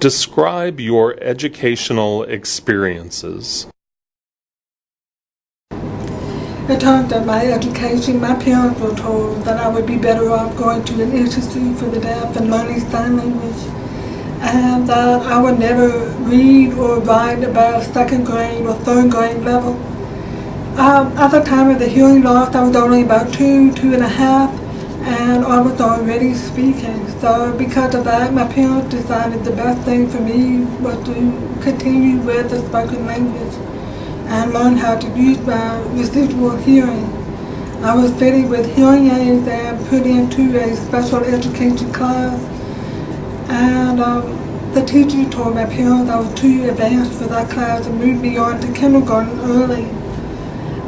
Describe your educational experiences. In terms of my education, my parents were told that I would be better off going to an institute for the deaf and learning sign language, and that I would never read or write above second grade or third grade level. Um, at the time of the hearing loss, I was only about two, two and a half, and I was already speaking. So because of that, my parents decided the best thing for me was to continue with the spoken language and learn how to use my residual hearing. I was fitted with hearing aids and put into a special education class. And um, the teacher told my parents I was too advanced for that class and moved me on to kindergarten early.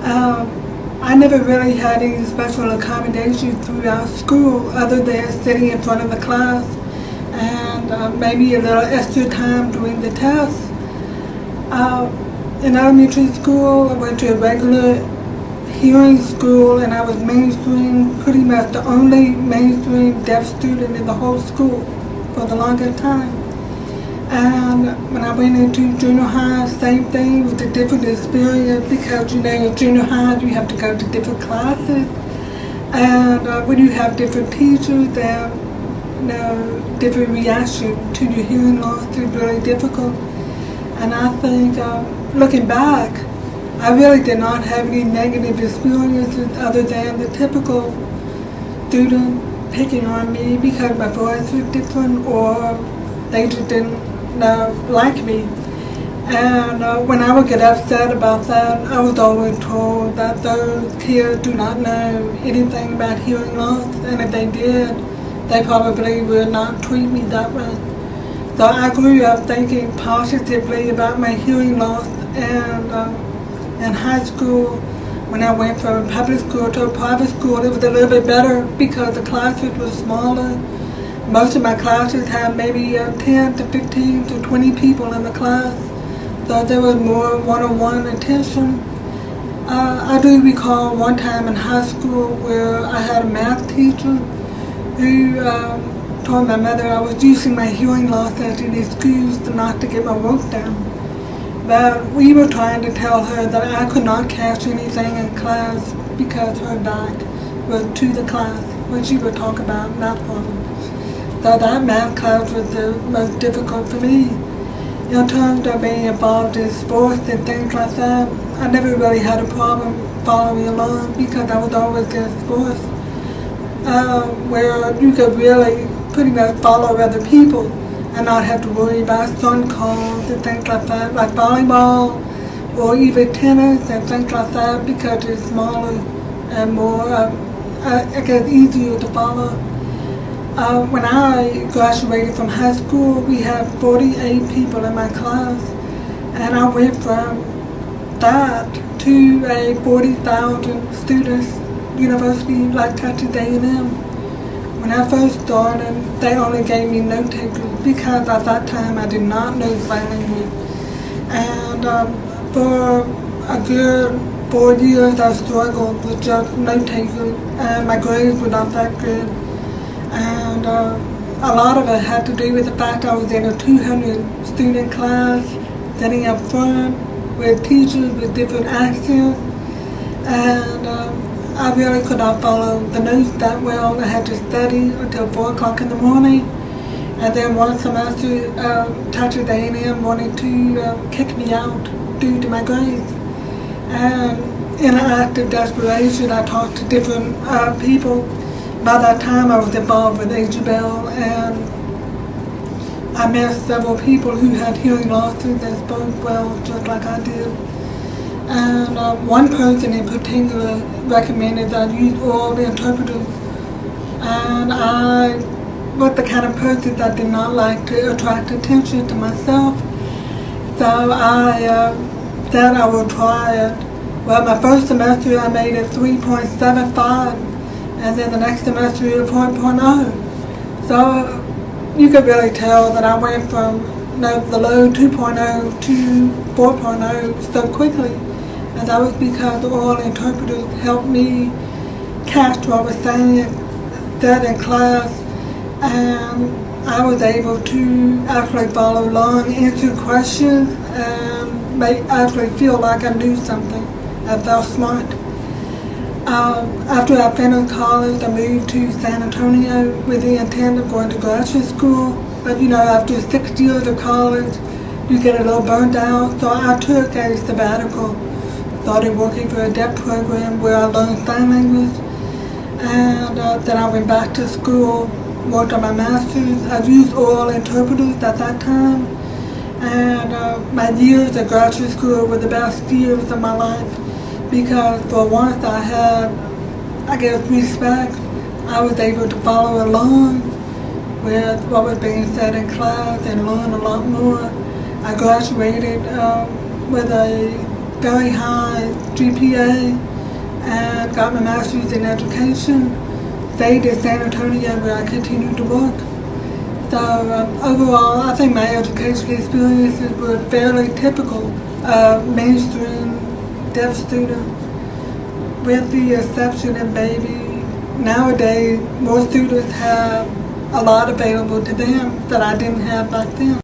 Um, I never really had any special accommodations throughout school other than sitting in front of the class and uh, maybe a little extra time doing the tests. Uh, in elementary school, I went to a regular hearing school and I was mainstream, pretty much the only mainstream deaf student in the whole school for the longest time. And when I went into junior high, same thing with a different experience because you know in junior high you have to go to different classes. And uh, when you have different teachers, then you know, different reaction to your hearing loss is really difficult. And I think uh, looking back, I really did not have any negative experiences other than the typical student picking on me because my voice was different or they just didn't uh, like me. And uh, when I would get upset about that, I was always told that those kids do not know anything about hearing loss, and if they did, they probably would not treat me that way. So I grew up thinking positively about my hearing loss, and uh, in high school, when I went from public school to a private school, it was a little bit better because the classes were smaller most of my classes had maybe uh, 10 to 15 to 20 people in the class, so there was more one-on-one attention. Uh, I do recall one time in high school where I had a math teacher who um, told my mother I was using my hearing loss as an excuse not to get my work done. But we were trying to tell her that I could not catch anything in class because her back was to the class when she would talk about math problems. So that math class was the most difficult for me. In terms of being involved in sports and things like that, I never really had a problem following along because I was always in sports uh, where you could really pretty much follow other people and not have to worry about sun calls and things like that, like volleyball or even tennis and things like that because it's smaller and more, uh, I guess, easier to follow. Uh, when I graduated from high school, we had 48 people in my class, and I went from that to a 40,000 students university like Texas A&M. When I first started, they only gave me note takers because at that time I did not know sign language. And um, for a good four years I struggled with just note takers, and my grades were not that good and uh, a lot of it had to do with the fact I was in a 200 student class, sitting up front with teachers with different accents, and um, I really could not follow the notes that well. I had to study until 4 o'clock in the morning, and then one semester, uh, Texas A&M wanted to uh, kick me out due to my grades. And in an act of desperation, I talked to different uh, people by that time I was involved with AG Bell and I met several people who had hearing losses that spoke well just like I did. And uh, one person in particular recommended that I use oral interpreters. And I was the kind of person that did not like to attract attention to myself. So I uh, said I would try it. Well, my first semester I made a 3.75 and then the next semester you 4.0. So you could really tell that I went from you know, the low 2.0 to 4.0 so quickly. And that was because the oral interpreters helped me catch what I was saying, that in class. And I was able to actually follow along, answer questions, and make actually feel like I knew something. I felt smart. Um, after I finished college, I moved to San Antonio with the intent of going to graduate school. But you know, after six years of college, you get a little burnt out. So I took a sabbatical. Started working for a deaf program where I learned sign language. And uh, then I went back to school, worked on my master's. I've used oral interpreters at that time. And uh, my years at graduate school were the best years of my life because for once I had, I guess, respect. I was able to follow along with what was being said in class and learn a lot more. I graduated um, with a very high GPA and got my master's in education. Stayed in San Antonio where I continued to work. So um, overall, I think my education experiences were fairly typical of mainstream deaf student with the exception of maybe nowadays more students have a lot available to them that I didn't have back then.